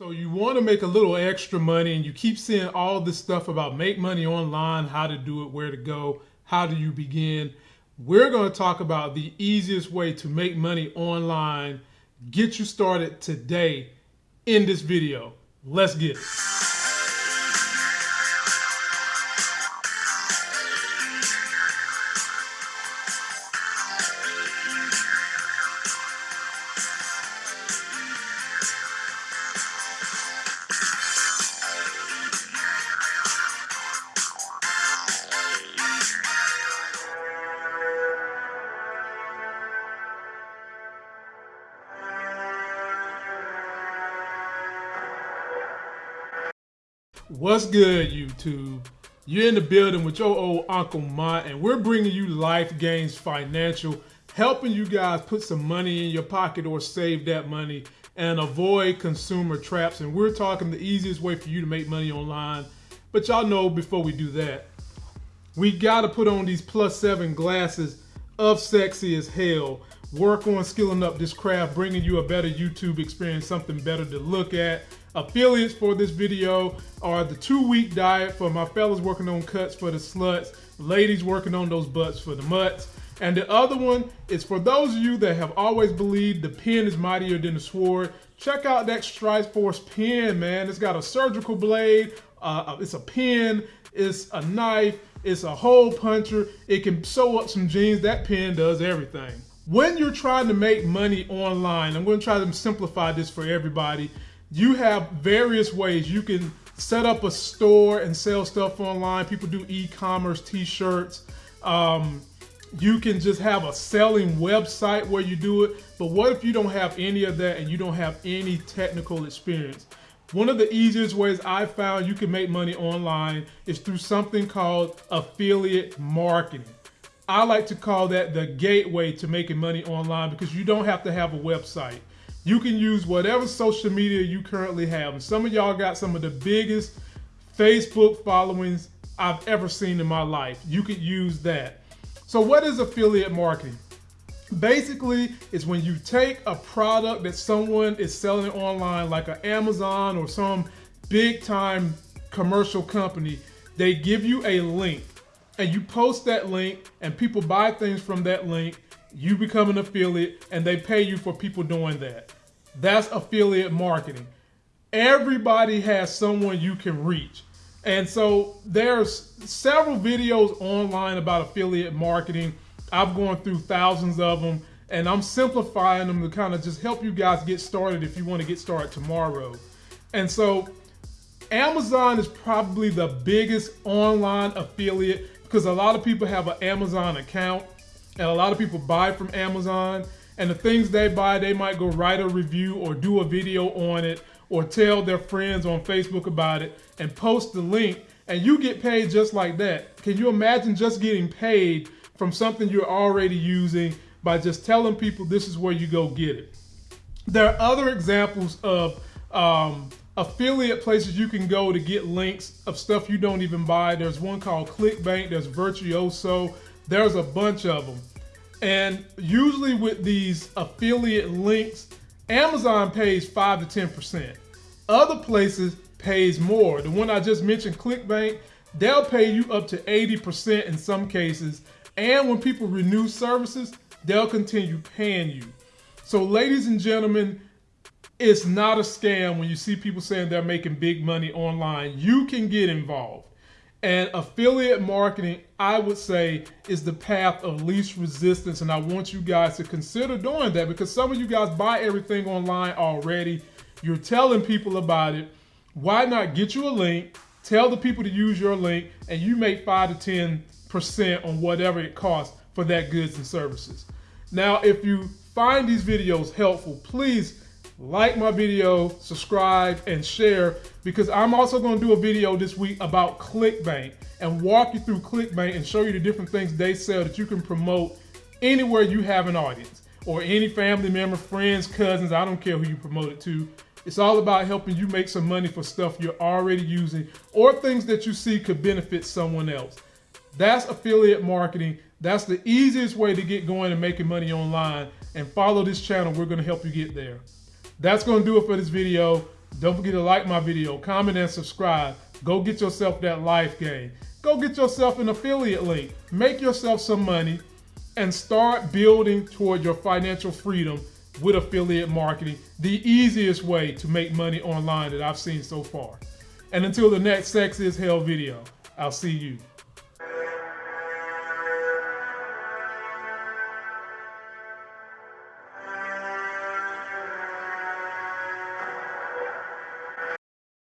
So you want to make a little extra money and you keep seeing all this stuff about make money online, how to do it, where to go, how do you begin. We're going to talk about the easiest way to make money online, get you started today in this video. Let's get it. What's good, YouTube? You're in the building with your old Uncle Mont, and we're bringing you Life Gains Financial, helping you guys put some money in your pocket or save that money and avoid consumer traps. And we're talking the easiest way for you to make money online. But y'all know before we do that, we got to put on these plus seven glasses of sexy as hell. Work on skilling up this craft, bringing you a better YouTube experience, something better to look at Affiliates for this video are the two week diet for my fellas working on cuts for the sluts, ladies working on those butts for the mutts. And the other one is for those of you that have always believed the pen is mightier than the sword. Check out that Strike Force pen, man. It's got a surgical blade, uh, uh, it's a pen, it's a knife, it's a hole puncher. It can sew up some jeans. That pen does everything. When you're trying to make money online, I'm going to try to simplify this for everybody you have various ways you can set up a store and sell stuff online. People do e-commerce, t-shirts. Um, you can just have a selling website where you do it. But what if you don't have any of that and you don't have any technical experience? One of the easiest ways I found you can make money online is through something called affiliate marketing. I like to call that the gateway to making money online because you don't have to have a website. You can use whatever social media you currently have. And some of y'all got some of the biggest Facebook followings I've ever seen in my life. You could use that. So what is affiliate marketing? Basically, it's when you take a product that someone is selling online, like an Amazon or some big time commercial company, they give you a link and you post that link and people buy things from that link you become an affiliate and they pay you for people doing that. That's affiliate marketing. Everybody has someone you can reach. And so there's several videos online about affiliate marketing. I've gone through thousands of them and I'm simplifying them to kind of just help you guys get started if you want to get started tomorrow. And so Amazon is probably the biggest online affiliate because a lot of people have an Amazon account and a lot of people buy from Amazon. And the things they buy, they might go write a review or do a video on it or tell their friends on Facebook about it and post the link and you get paid just like that. Can you imagine just getting paid from something you're already using by just telling people this is where you go get it? There are other examples of um, affiliate places you can go to get links of stuff you don't even buy. There's one called ClickBank, there's Virtuoso, there's a bunch of them. And usually with these affiliate links, Amazon pays 5 to 10%. Other places pays more. The one I just mentioned, ClickBank, they'll pay you up to 80% in some cases. And when people renew services, they'll continue paying you. So ladies and gentlemen, it's not a scam when you see people saying they're making big money online. You can get involved. And affiliate marketing, I would say, is the path of least resistance. And I want you guys to consider doing that because some of you guys buy everything online already. You're telling people about it. Why not get you a link, tell the people to use your link, and you make 5 to 10% on whatever it costs for that goods and services. Now, if you find these videos helpful, please like my video, subscribe, and share because I'm also going to do a video this week about ClickBank and walk you through ClickBank and show you the different things they sell that you can promote anywhere you have an audience or any family member, friends, cousins, I don't care who you promote it to. It's all about helping you make some money for stuff you're already using or things that you see could benefit someone else. That's affiliate marketing. That's the easiest way to get going and making money online. And follow this channel. We're going to help you get there. That's going to do it for this video. Don't forget to like my video, comment, and subscribe. Go get yourself that life game. Go get yourself an affiliate link. Make yourself some money and start building toward your financial freedom with affiliate marketing, the easiest way to make money online that I've seen so far. And until the next Sex is Hell video, I'll see you